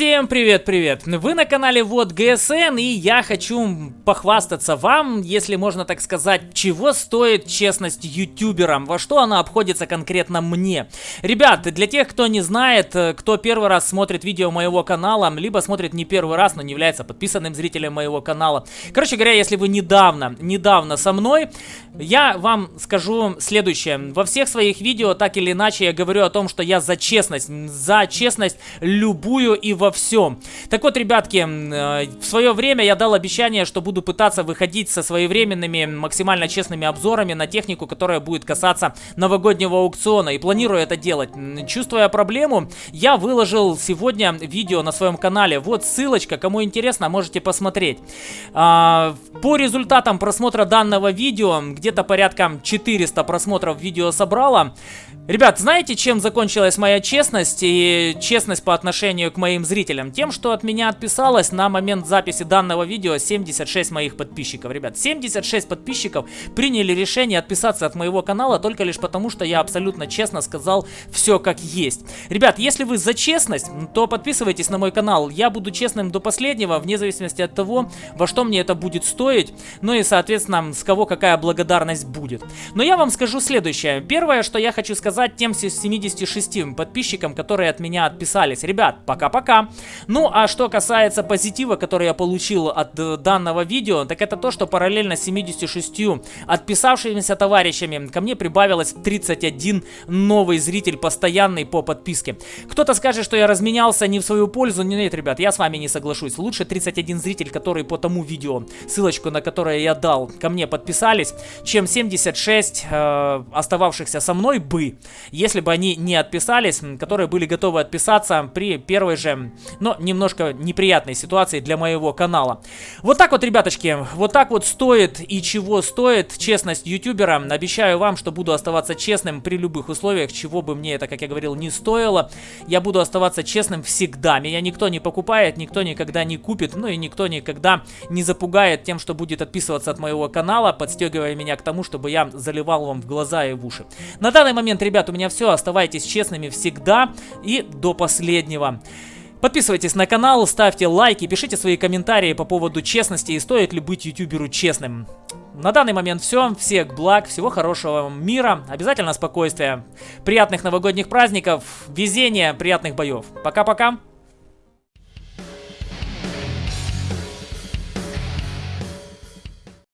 Всем привет-привет! Вы на канале Вот ГСН и я хочу похвастаться вам, если можно так сказать, чего стоит честность ютуберам, во что она обходится конкретно мне. Ребят, для тех, кто не знает, кто первый раз смотрит видео моего канала, либо смотрит не первый раз, но не является подписанным зрителем моего канала. Короче говоря, если вы недавно, недавно со мной, я вам скажу следующее. Во всех своих видео, так или иначе, я говорю о том, что я за честность, за честность любую и во всем. Так вот, ребятки, э, в свое время я дал обещание, что буду пытаться выходить со своевременными, максимально честными обзорами на технику, которая будет касаться новогоднего аукциона. И планирую это делать. Чувствуя проблему, я выложил сегодня видео на своем канале. Вот ссылочка, кому интересно, можете посмотреть. А, по результатам просмотра данного видео, где-то порядка 400 просмотров видео собрало. Ребят, знаете, чем закончилась моя честность и честность по отношению к моим зрителям? Тем, что от меня отписалось на момент записи данного видео 76 моих подписчиков. Ребят, 76 подписчиков приняли решение отписаться от моего канала только лишь потому, что я абсолютно честно сказал все как есть. Ребят, если вы за честность, то подписывайтесь на мой канал. Я буду честным до последнего, вне зависимости от того, во что мне это будет стоить, ну и, соответственно, с кого какая благодарность будет. Но я вам скажу следующее. Первое, что я хочу сказать тем 76 подписчикам, которые от меня отписались. Ребят, пока-пока. Ну, а что касается позитива, который я получил от э, данного видео, так это то, что параллельно с 76 отписавшимися товарищами ко мне прибавилось 31 новый зритель, постоянный по подписке. Кто-то скажет, что я разменялся не в свою пользу. Нет, ребят, я с вами не соглашусь. Лучше 31 зритель, которые по тому видео, ссылочку на которое я дал, ко мне подписались, чем 76 э, остававшихся со мной бы если бы они не отписались, которые были готовы отписаться при первой же, но немножко неприятной ситуации для моего канала. Вот так вот, ребяточки, вот так вот стоит и чего стоит честность ютубера. Обещаю вам, что буду оставаться честным при любых условиях, чего бы мне это, как я говорил, не стоило. Я буду оставаться честным всегда. Меня никто не покупает, никто никогда не купит, ну и никто никогда не запугает тем, что будет отписываться от моего канала, подстегивая меня к тому, чтобы я заливал вам в глаза и в уши. На данный момент, ребят, у меня все. Оставайтесь честными всегда и до последнего. Подписывайтесь на канал, ставьте лайки, пишите свои комментарии по поводу честности и стоит ли быть ютуберу честным. На данный момент все. Всех благ, всего хорошего мира, обязательно спокойствия, приятных новогодних праздников, везения, приятных боев. Пока-пока.